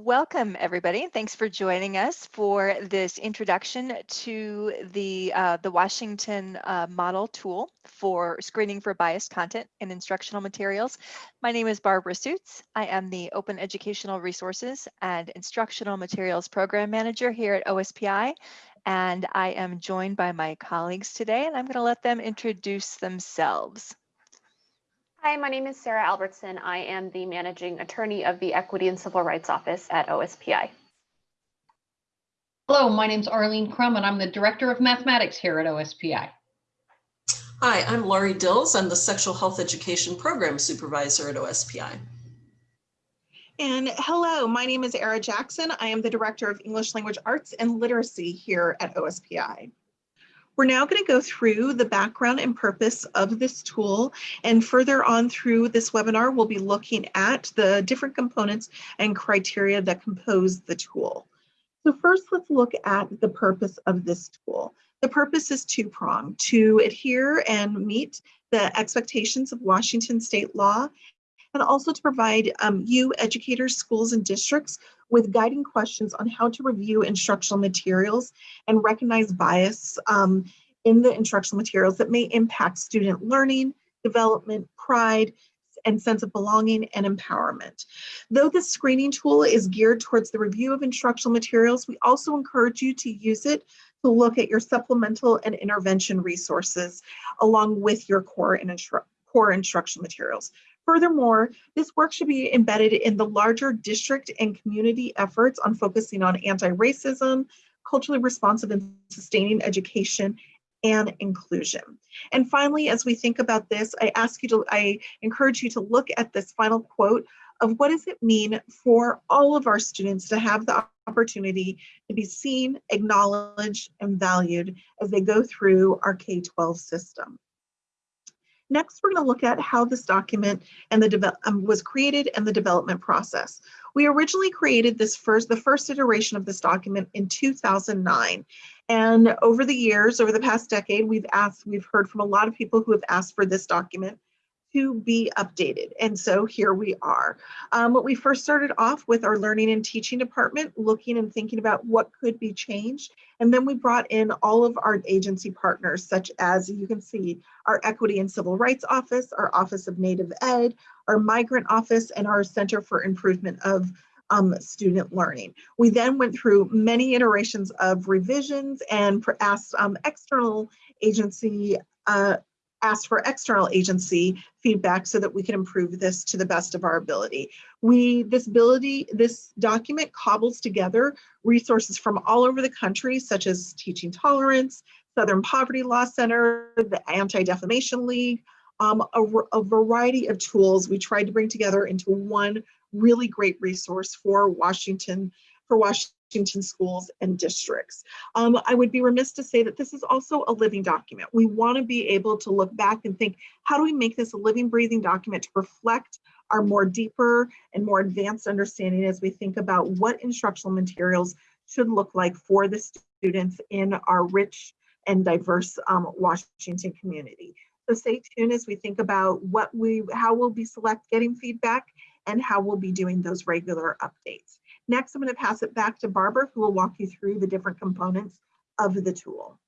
Welcome, everybody. Thanks for joining us for this introduction to the, uh, the Washington uh, model tool for screening for biased content in instructional materials. My name is Barbara Soots. I am the Open Educational Resources and Instructional Materials Program Manager here at OSPI, and I am joined by my colleagues today, and I'm going to let them introduce themselves. Hi, my name is Sarah Albertson. I am the managing attorney of the Equity and Civil Rights Office at OSPI. Hello, my name is Arlene Crum and I'm the Director of Mathematics here at OSPI. Hi, I'm Laurie Dils. I'm the Sexual Health Education Program Supervisor at OSPI. And hello, my name is Era Jackson. I am the Director of English Language Arts and Literacy here at OSPI. We're now going to go through the background and purpose of this tool and further on through this webinar we'll be looking at the different components and criteria that compose the tool. So first let's look at the purpose of this tool. The purpose is two-pronged, to adhere and meet the expectations of Washington state law and also to provide um, you educators, schools, and districts with guiding questions on how to review instructional materials and recognize bias um, in the instructional materials that may impact student learning, development, pride, and sense of belonging and empowerment. Though this screening tool is geared towards the review of instructional materials, we also encourage you to use it to look at your supplemental and intervention resources along with your core and instru core instructional materials. Furthermore, this work should be embedded in the larger district and community efforts on focusing on anti-racism, culturally responsive and sustaining education, and inclusion. And finally, as we think about this, I ask you to, I encourage you to look at this final quote of what does it mean for all of our students to have the opportunity to be seen, acknowledged, and valued as they go through our K-12 system. Next, we're going to look at how this document and the um, was created and the development process. We originally created this first, the first iteration of this document in 2009. And over the years, over the past decade, we've asked, we've heard from a lot of people who have asked for this document to be updated. And so here we are. Um, we first started off with our learning and teaching department, looking and thinking about what could be changed. And then we brought in all of our agency partners, such as you can see, our Equity and Civil Rights Office, our Office of Native Ed, our Migrant Office, and our Center for Improvement of um, student learning. We then went through many iterations of revisions and asked um, external agency uh, asked for external agency feedback so that we can improve this to the best of our ability. We, this ability, this document cobbles together resources from all over the country, such as Teaching Tolerance, Southern Poverty Law Center, the Anti-Defamation League, um, a, a variety of tools we tried to bring together into one really great resource for Washington, for Washington Washington schools and districts. Um, I would be remiss to say that this is also a living document. We want to be able to look back and think, how do we make this a living, breathing document to reflect our more deeper and more advanced understanding as we think about what instructional materials should look like for the students in our rich and diverse um, Washington community. So stay tuned as we think about what we, how we'll be select getting feedback and how we'll be doing those regular updates. Next, I'm going to pass it back to Barbara, who will walk you through the different components of the tool.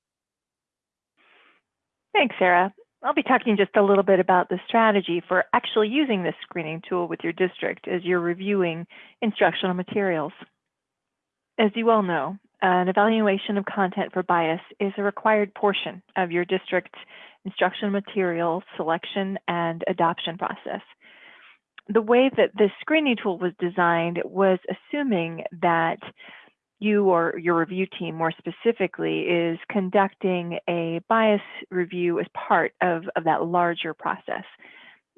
Thanks, Sarah. I'll be talking just a little bit about the strategy for actually using this screening tool with your district as you're reviewing instructional materials. As you all know, an evaluation of content for bias is a required portion of your district's instructional material selection and adoption process the way that this screening tool was designed was assuming that you or your review team more specifically is conducting a bias review as part of, of that larger process.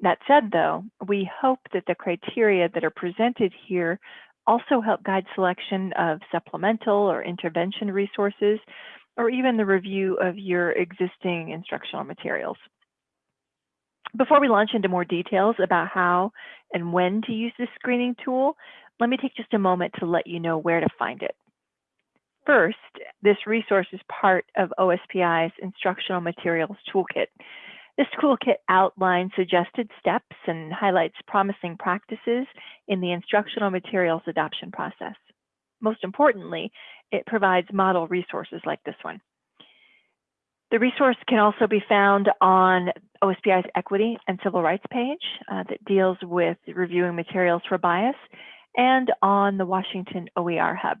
That said, though, we hope that the criteria that are presented here also help guide selection of supplemental or intervention resources, or even the review of your existing instructional materials. Before we launch into more details about how and when to use this screening tool, let me take just a moment to let you know where to find it. First, this resource is part of OSPI's Instructional Materials Toolkit. This toolkit outlines suggested steps and highlights promising practices in the instructional materials adoption process. Most importantly, it provides model resources like this one. The resource can also be found on OSPI's Equity and Civil Rights page uh, that deals with reviewing materials for bias and on the Washington OER Hub.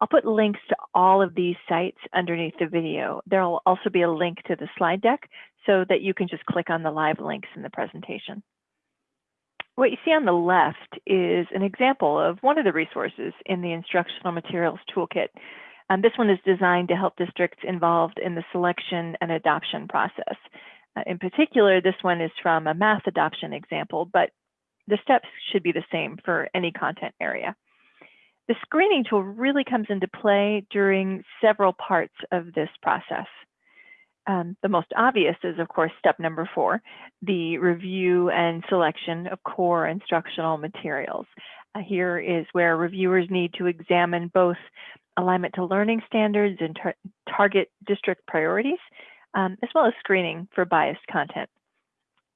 I'll put links to all of these sites underneath the video. There'll also be a link to the slide deck so that you can just click on the live links in the presentation. What you see on the left is an example of one of the resources in the Instructional Materials Toolkit. Um, this one is designed to help districts involved in the selection and adoption process. Uh, in particular, this one is from a math adoption example, but the steps should be the same for any content area. The screening tool really comes into play during several parts of this process. Um, the most obvious is, of course, step number four, the review and selection of core instructional materials. Uh, here is where reviewers need to examine both alignment to learning standards and tar target district priorities, um, as well as screening for biased content.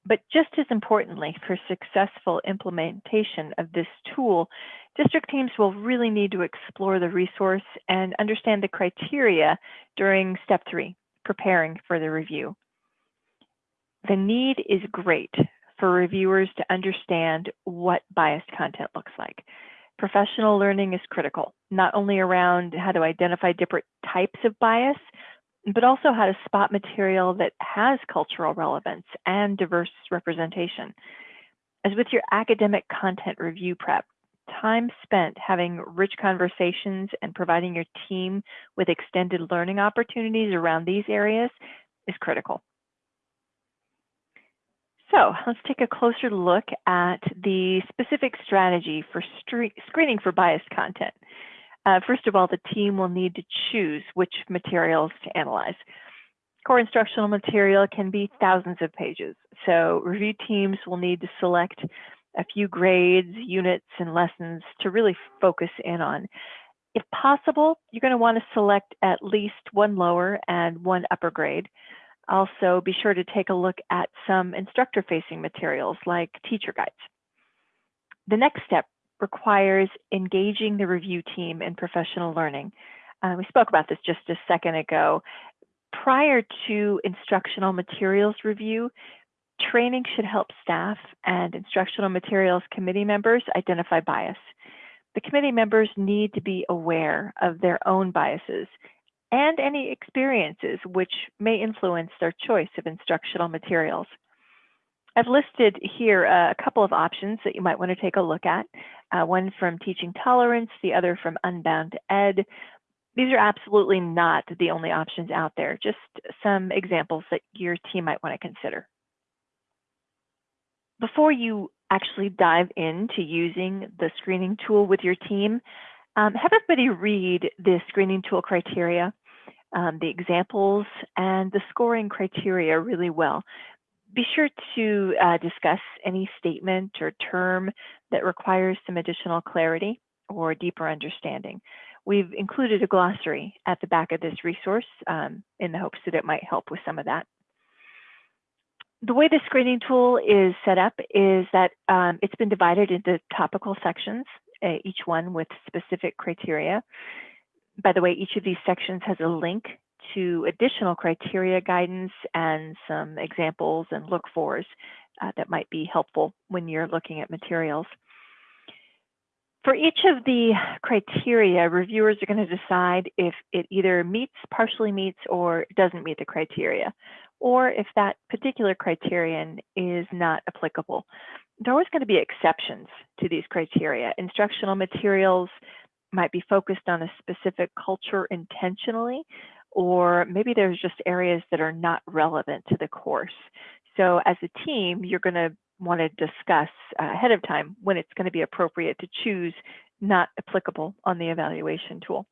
But just as importantly, for successful implementation of this tool, district teams will really need to explore the resource and understand the criteria during step three, preparing for the review. The need is great for reviewers to understand what biased content looks like. Professional learning is critical, not only around how to identify different types of bias, but also how to spot material that has cultural relevance and diverse representation. As with your academic content review prep, time spent having rich conversations and providing your team with extended learning opportunities around these areas is critical. So let's take a closer look at the specific strategy for screening for biased content. Uh, first of all, the team will need to choose which materials to analyze. Core instructional material can be thousands of pages, so review teams will need to select a few grades, units, and lessons to really focus in on. If possible, you're going to want to select at least one lower and one upper grade. Also, be sure to take a look at some instructor-facing materials like teacher guides. The next step requires engaging the review team in professional learning. Uh, we spoke about this just a second ago. Prior to instructional materials review, training should help staff and instructional materials committee members identify bias. The committee members need to be aware of their own biases and any experiences which may influence their choice of instructional materials. I've listed here a couple of options that you might want to take a look at, uh, one from Teaching Tolerance, the other from Unbound Ed. These are absolutely not the only options out there, just some examples that your team might want to consider. Before you actually dive into using the screening tool with your team, um, have everybody read the screening tool criteria, um, the examples, and the scoring criteria really well be sure to uh, discuss any statement or term that requires some additional clarity or deeper understanding. We've included a glossary at the back of this resource um, in the hopes that it might help with some of that. The way the screening tool is set up is that um, it's been divided into topical sections, uh, each one with specific criteria. By the way, each of these sections has a link to additional criteria guidance and some examples and look fors uh, that might be helpful when you're looking at materials. For each of the criteria, reviewers are going to decide if it either meets, partially meets, or doesn't meet the criteria, or if that particular criterion is not applicable. There are always going to be exceptions to these criteria. Instructional materials might be focused on a specific culture intentionally, or maybe there's just areas that are not relevant to the course. So as a team, you're going to want to discuss ahead of time when it's going to be appropriate to choose not applicable on the evaluation tool.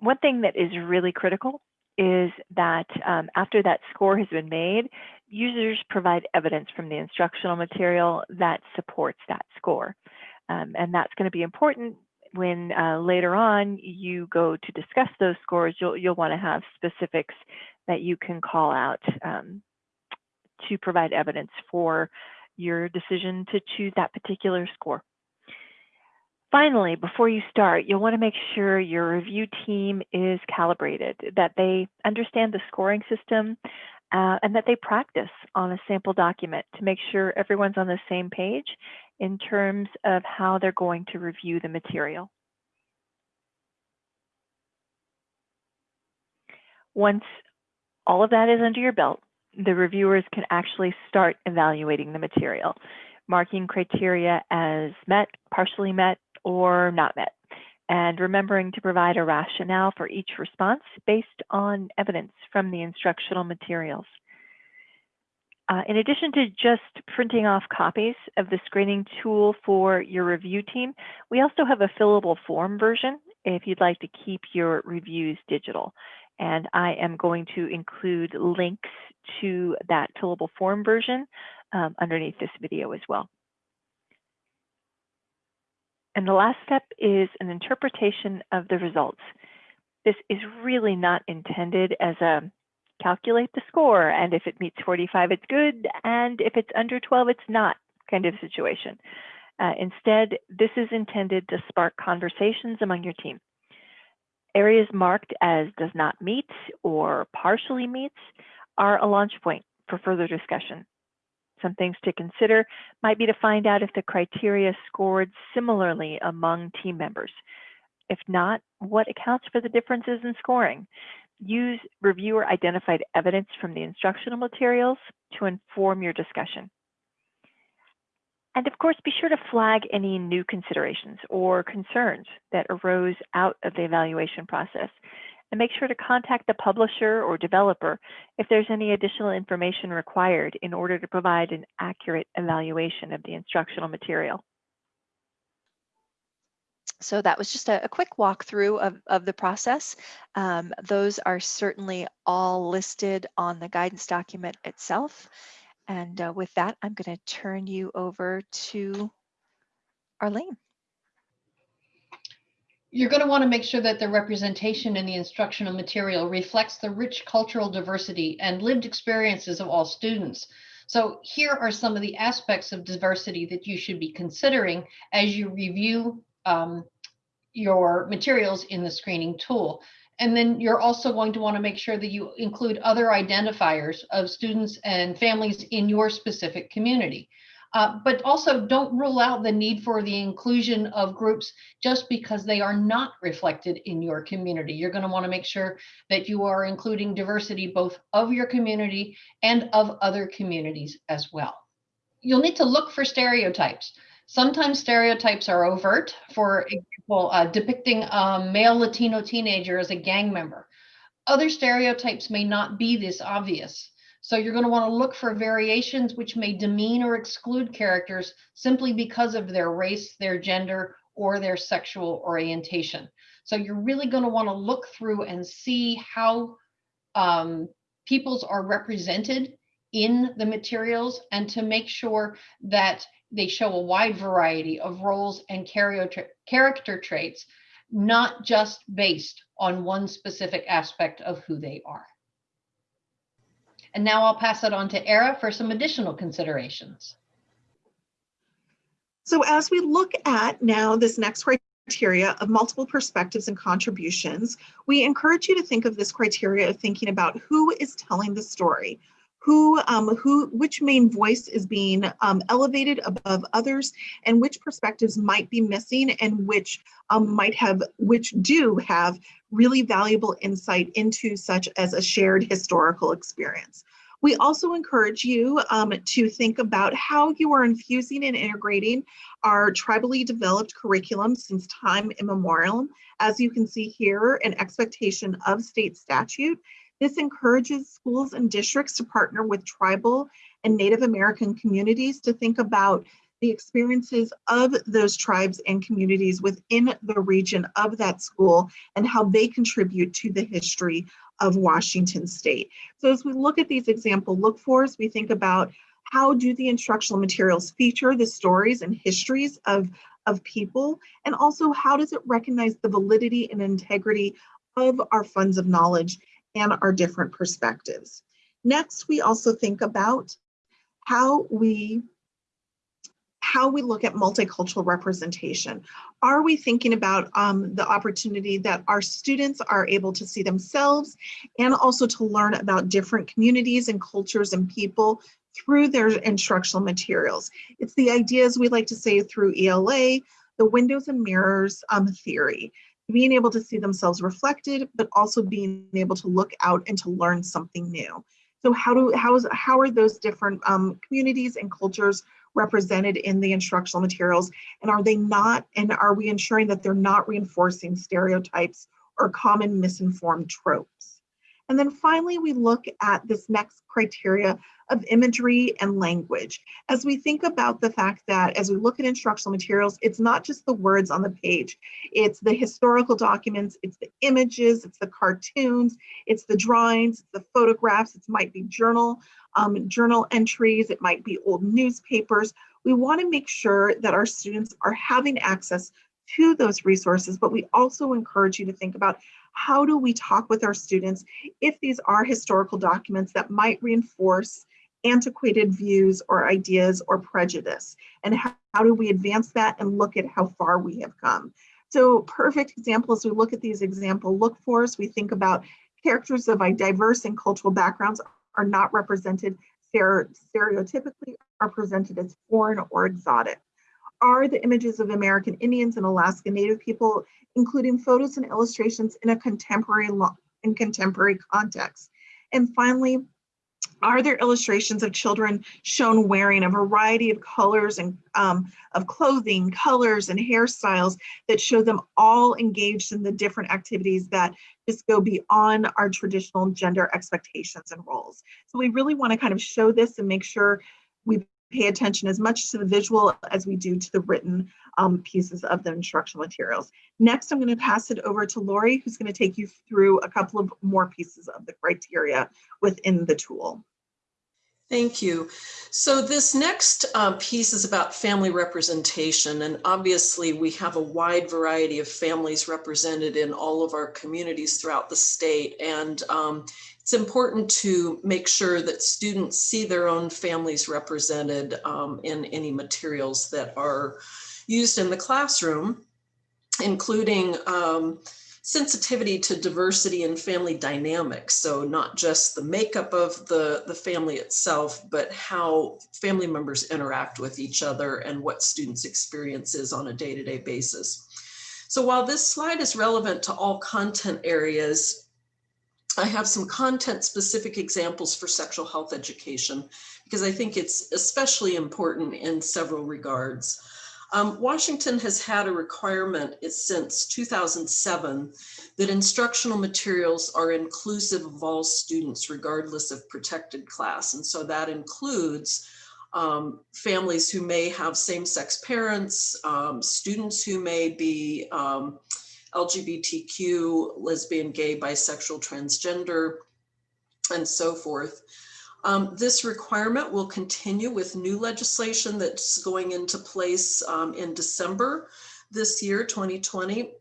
One thing that is really critical is that um, after that score has been made, users provide evidence from the instructional material that supports that score. Um, and that's going to be important when uh, later on you go to discuss those scores, you'll, you'll want to have specifics that you can call out um, to provide evidence for your decision to choose that particular score. Finally, before you start, you'll want to make sure your review team is calibrated, that they understand the scoring system, uh, and that they practice on a sample document to make sure everyone's on the same page in terms of how they're going to review the material. Once all of that is under your belt, the reviewers can actually start evaluating the material, marking criteria as met, partially met, or not met, and remembering to provide a rationale for each response based on evidence from the instructional materials. Uh, in addition to just printing off copies of the screening tool for your review team, we also have a fillable form version if you'd like to keep your reviews digital. And I am going to include links to that fillable form version um, underneath this video as well. And the last step is an interpretation of the results. This is really not intended as a calculate the score, and if it meets 45, it's good, and if it's under 12, it's not kind of situation. Uh, instead, this is intended to spark conversations among your team. Areas marked as does not meet or partially meets are a launch point for further discussion. Some things to consider might be to find out if the criteria scored similarly among team members. If not, what accounts for the differences in scoring? Use reviewer identified evidence from the instructional materials to inform your discussion. And of course, be sure to flag any new considerations or concerns that arose out of the evaluation process. And make sure to contact the publisher or developer if there's any additional information required in order to provide an accurate evaluation of the instructional material. So that was just a, a quick walkthrough of, of the process. Um, those are certainly all listed on the guidance document itself. And uh, with that, I'm going to turn you over to Arlene. You're going to want to make sure that the representation in the instructional material reflects the rich cultural diversity and lived experiences of all students. So here are some of the aspects of diversity that you should be considering as you review um, your materials in the screening tool. And then you're also going to want to make sure that you include other identifiers of students and families in your specific community. Uh, but also don't rule out the need for the inclusion of groups just because they are not reflected in your community. You're going to want to make sure that you are including diversity both of your community and of other communities as well. You'll need to look for stereotypes. Sometimes stereotypes are overt, for example, uh, depicting a male Latino teenager as a gang member. Other stereotypes may not be this obvious. So you're going to want to look for variations which may demean or exclude characters simply because of their race, their gender, or their sexual orientation. So you're really going to want to look through and see how um, peoples are represented in the materials and to make sure that they show a wide variety of roles and character traits, not just based on one specific aspect of who they are. And now I'll pass it on to Era for some additional considerations. So as we look at now this next criteria of multiple perspectives and contributions, we encourage you to think of this criteria of thinking about who is telling the story, who, um, who, which main voice is being um, elevated above others, and which perspectives might be missing, and which um, might have, which do have really valuable insight into such as a shared historical experience. We also encourage you um, to think about how you are infusing and integrating our tribally developed curriculum since time immemorial. As you can see here, an expectation of state statute this encourages schools and districts to partner with tribal and Native American communities to think about the experiences of those tribes and communities within the region of that school and how they contribute to the history of Washington state. So as we look at these example look fors, we think about how do the instructional materials feature the stories and histories of, of people, and also how does it recognize the validity and integrity of our funds of knowledge and our different perspectives. Next, we also think about how we how we look at multicultural representation. Are we thinking about um, the opportunity that our students are able to see themselves and also to learn about different communities and cultures and people through their instructional materials? It's the ideas we like to say through ELA, the windows and mirrors um, theory, being able to see themselves reflected, but also being able to look out and to learn something new. So how do how is how are those different um, communities and cultures represented in the instructional materials? And are they not, and are we ensuring that they're not reinforcing stereotypes or common misinformed tropes? And then finally, we look at this next criteria of imagery and language. As we think about the fact that as we look at instructional materials, it's not just the words on the page, it's the historical documents, it's the images, it's the cartoons, it's the drawings, it's the photographs, it might be journal, um, journal entries, it might be old newspapers. We wanna make sure that our students are having access to those resources, but we also encourage you to think about how do we talk with our students if these are historical documents that might reinforce antiquated views or ideas or prejudice? And how, how do we advance that and look at how far we have come? So perfect example as we look at these example look for us, we think about characters of diverse and cultural backgrounds are not represented stereotypically are presented as foreign or exotic are the images of American Indians and Alaska Native people, including photos and illustrations in a contemporary in contemporary context. And finally, are there illustrations of children shown wearing a variety of colors and um, of clothing, colors and hairstyles that show them all engaged in the different activities that just go beyond our traditional gender expectations and roles. So we really want to kind of show this and make sure we pay attention as much to the visual as we do to the written um, pieces of the instructional materials. Next, I'm going to pass it over to Lori, who's going to take you through a couple of more pieces of the criteria within the tool. Thank you. So this next uh, piece is about family representation. And obviously we have a wide variety of families represented in all of our communities throughout the state. And um, it's important to make sure that students see their own families represented um, in any materials that are used in the classroom, including um, sensitivity to diversity and family dynamics. So not just the makeup of the, the family itself, but how family members interact with each other and what students' experience is on a day-to-day -day basis. So while this slide is relevant to all content areas, I have some content specific examples for sexual health education because I think it's especially important in several regards. Um, Washington has had a requirement since 2007 that instructional materials are inclusive of all students regardless of protected class. And so that includes um, families who may have same-sex parents, um, students who may be um, LGBTQ, lesbian, gay, bisexual, transgender, and so forth. Um, this requirement will continue with new legislation that's going into place um, in December this year, 2020,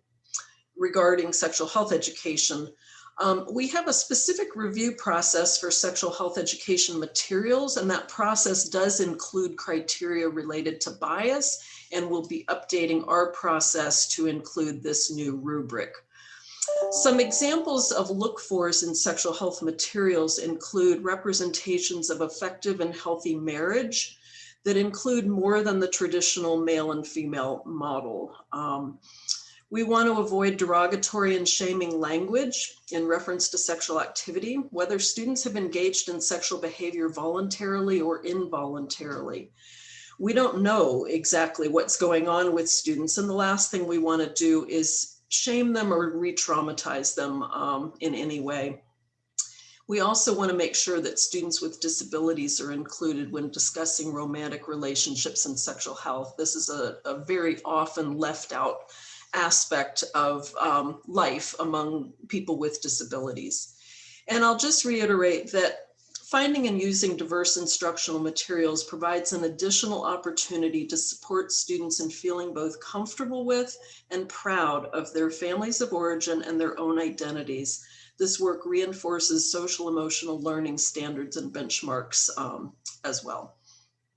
regarding sexual health education. Um, we have a specific review process for sexual health education materials, and that process does include criteria related to bias and we'll be updating our process to include this new rubric. Some examples of look fors in sexual health materials include representations of effective and healthy marriage that include more than the traditional male and female model. Um, we want to avoid derogatory and shaming language in reference to sexual activity, whether students have engaged in sexual behavior voluntarily or involuntarily we don't know exactly what's going on with students. And the last thing we want to do is shame them or re-traumatize them um, in any way. We also want to make sure that students with disabilities are included when discussing romantic relationships and sexual health. This is a, a very often left out aspect of um, life among people with disabilities. And I'll just reiterate that Finding and using diverse instructional materials provides an additional opportunity to support students in feeling both comfortable with and proud of their families of origin and their own identities. This work reinforces social emotional learning standards and benchmarks um, as well.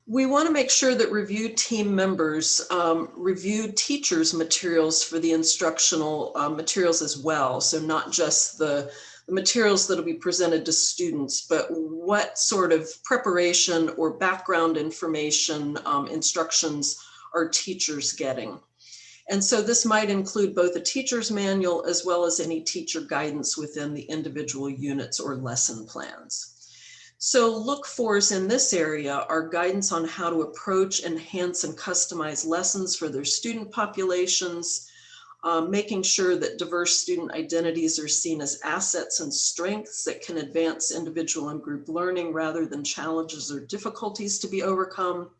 We want to make sure that review team members um, review teachers' materials for the instructional uh, materials as well. So not just the, the materials that will be presented to students, but what sort of preparation or background information um, instructions are teachers getting. And so this might include both a teacher's manual as well as any teacher guidance within the individual units or lesson plans. So look fors in this area are guidance on how to approach, enhance, and customize lessons for their student populations, um, making sure that diverse student identities are seen as assets and strengths that can advance individual and group learning rather than challenges or difficulties to be overcome.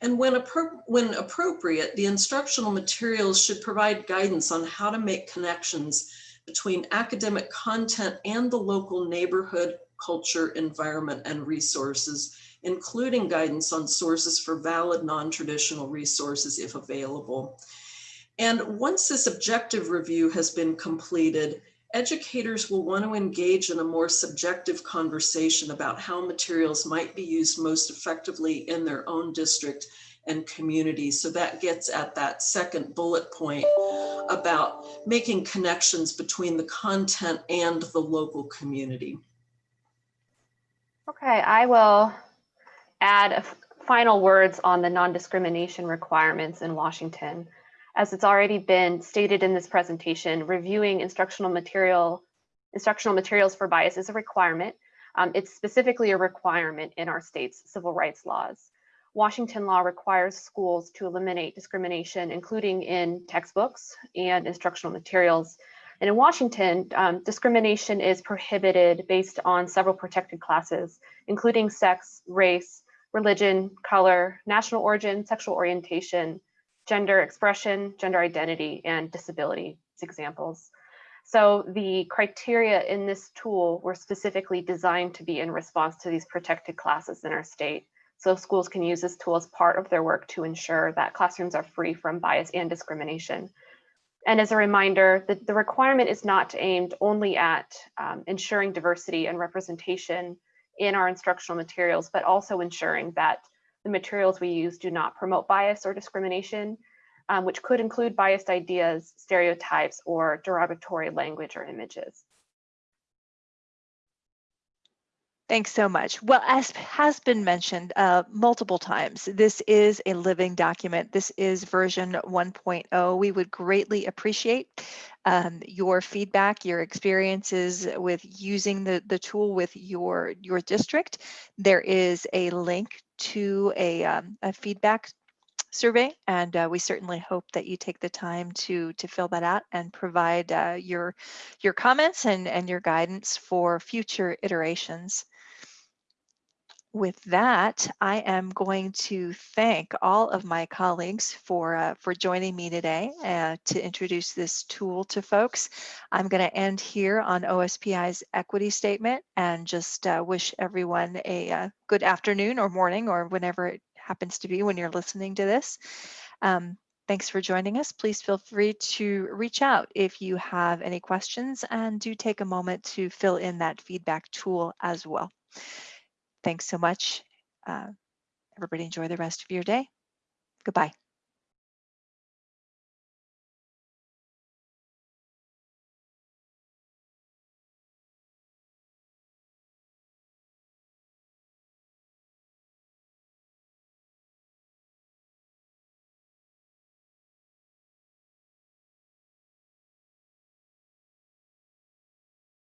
And when, appro when appropriate, the instructional materials should provide guidance on how to make connections between academic content and the local neighborhood, culture, environment, and resources, including guidance on sources for valid non-traditional resources if available. And once this objective review has been completed, educators will want to engage in a more subjective conversation about how materials might be used most effectively in their own district and community. So that gets at that second bullet point about making connections between the content and the local community. Okay, I will add final words on the non-discrimination requirements in Washington. As it's already been stated in this presentation, reviewing instructional material, instructional materials for bias is a requirement. Um, it's specifically a requirement in our state's civil rights laws. Washington law requires schools to eliminate discrimination, including in textbooks and instructional materials. And in Washington, um, discrimination is prohibited based on several protected classes, including sex, race, religion, color, national origin, sexual orientation, gender expression, gender identity, and disability examples. So the criteria in this tool were specifically designed to be in response to these protected classes in our state. So schools can use this tool as part of their work to ensure that classrooms are free from bias and discrimination. And as a reminder, the, the requirement is not aimed only at um, ensuring diversity and representation in our instructional materials, but also ensuring that the materials we use do not promote bias or discrimination, um, which could include biased ideas, stereotypes, or derogatory language or images. Thanks so much. Well, as has been mentioned uh, multiple times, this is a living document. This is version 1.0. We would greatly appreciate um, your feedback, your experiences with using the, the tool with your, your district. There is a link to a, um, a feedback survey, and uh, we certainly hope that you take the time to to fill that out and provide uh, your your comments and and your guidance for future iterations with that, I am going to thank all of my colleagues for, uh, for joining me today uh, to introduce this tool to folks. I'm going to end here on OSPI's equity statement and just uh, wish everyone a, uh, good afternoon or morning or whenever it happens to be when you're listening to this. Um, Thanks for joining us. Please feel free to reach out if you have any questions and do take a moment to fill in that feedback tool as well. Thanks so much. Uh, everybody enjoy the rest of your day. Goodbye.